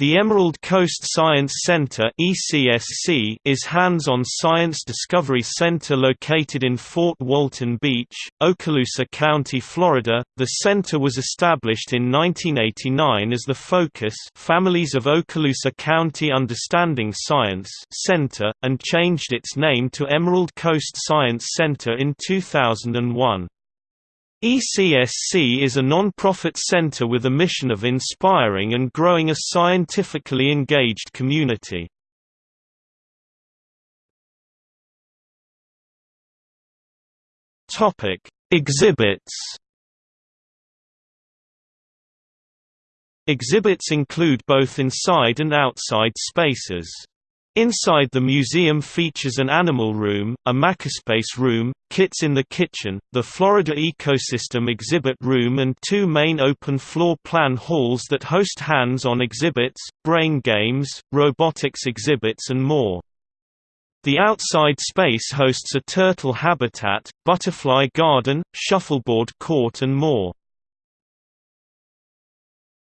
The Emerald Coast Science Center is hands-on science discovery center located in Fort Walton Beach, Okaloosa County, Florida. The center was established in 1989 as the Focus Families of Okaloosa County Understanding Science Center and changed its name to Emerald Coast Science Center in 2001. ECSC is a non-profit center with a mission of inspiring and growing a scientifically engaged community. Exhibits. Exhibits include both inside and outside spaces. Inside the museum features an animal room, a makerspace room, kids in the kitchen, the Florida Ecosystem Exhibit Room and two main open floor plan halls that host hands-on exhibits, brain games, robotics exhibits and more. The outside space hosts a turtle habitat, butterfly garden, shuffleboard court and more.